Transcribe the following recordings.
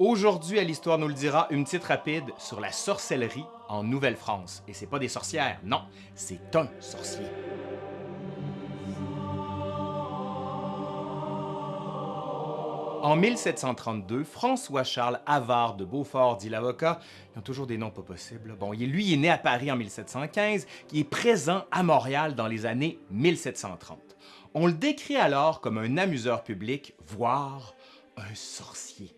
Aujourd'hui, à l'Histoire nous le dira, une petite rapide sur la sorcellerie en Nouvelle-France. Et c'est pas des sorcières, non, c'est un sorcier. En 1732, François-Charles Havard de Beaufort, dit l'avocat, ils ont toujours des noms pas possibles. Bon, lui, est né à Paris en 1715, qui est présent à Montréal dans les années 1730. On le décrit alors comme un amuseur public, voire un sorcier.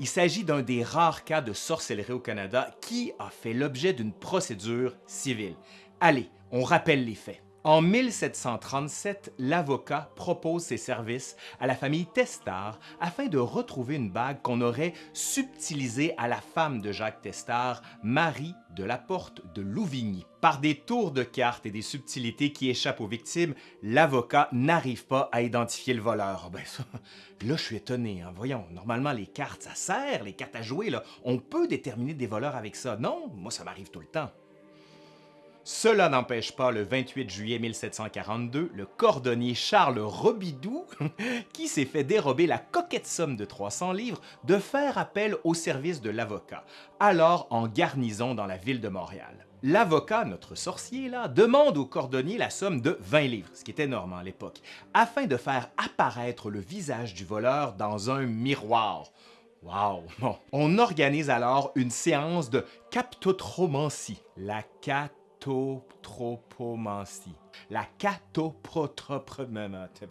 Il s'agit d'un des rares cas de sorcellerie au Canada qui a fait l'objet d'une procédure civile. Allez, on rappelle les faits. En 1737, l'avocat propose ses services à la famille Testard afin de retrouver une bague qu'on aurait subtilisée à la femme de Jacques Testard, Marie de la Porte de Louvigny. Par des tours de cartes et des subtilités qui échappent aux victimes, l'avocat n'arrive pas à identifier le voleur. Ben ça, là, je suis étonné. Hein. Voyons, normalement, les cartes, ça sert, les cartes à jouer, on peut déterminer des voleurs avec ça. Non, moi, ça m'arrive tout le temps. Cela n'empêche pas le 28 juillet 1742 le cordonnier Charles Robidoux, qui s'est fait dérober la coquette somme de 300 livres, de faire appel au service de l'avocat, alors en garnison dans la ville de Montréal. L'avocat, notre sorcier là, demande au cordonnier la somme de 20 livres, ce qui était énorme à l'époque, afin de faire apparaître le visage du voleur dans un miroir. Wow! On organise alors une séance de captotromancie, la cat catotropomancie. La catoprotropomancie.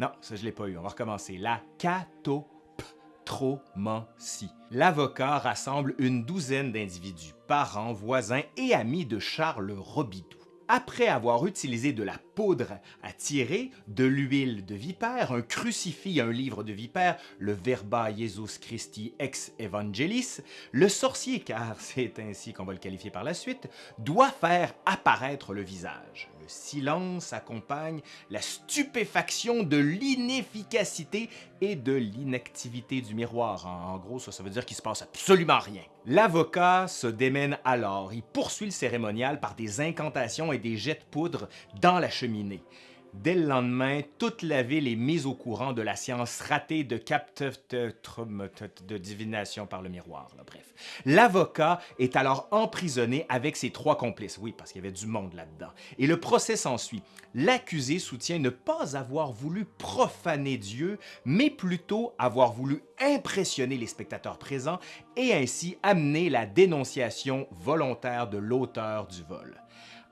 Non, ça je l'ai pas eu. On va recommencer. La catotromancie. L'avocat rassemble une douzaine d'individus, parents, voisins et amis de Charles Robidoux. Après avoir utilisé de la poudre à tirer, de l'huile de vipère, un crucifix, un livre de vipère, le Verba Jesus Christi ex Evangelis, le sorcier, car c'est ainsi qu'on va le qualifier par la suite, doit faire apparaître le visage. Le silence accompagne la stupéfaction de l'inefficacité et de l'inactivité du miroir. En gros, ça, ça veut dire qu'il se passe absolument rien. L'avocat se démène alors. Il poursuit le cérémonial par des incantations et des jets de poudre dans la cheminée. Dès le lendemain, toute la ville est mise au courant de la science ratée de de divination par le miroir. Bref, l'avocat est alors emprisonné avec ses trois complices. Oui, parce qu'il y avait du monde là-dedans. Et le procès s'ensuit. L'accusé soutient ne pas avoir voulu profaner Dieu, mais plutôt avoir voulu impressionner les spectateurs présents et ainsi amener la dénonciation volontaire de l'auteur du vol.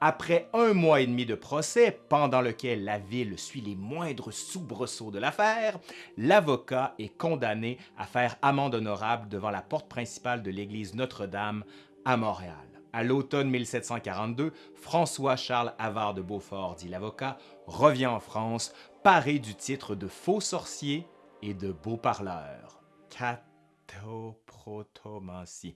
Après un mois et demi de procès, pendant lequel la ville suit les moindres soubresauts de l'affaire, l'avocat est condamné à faire amende honorable devant la porte principale de l'église Notre-Dame à Montréal. À l'automne 1742, François-Charles Havard de Beaufort, dit l'avocat, revient en France, paré du titre de faux sorcier et de beau parleur. Catoprotomancie.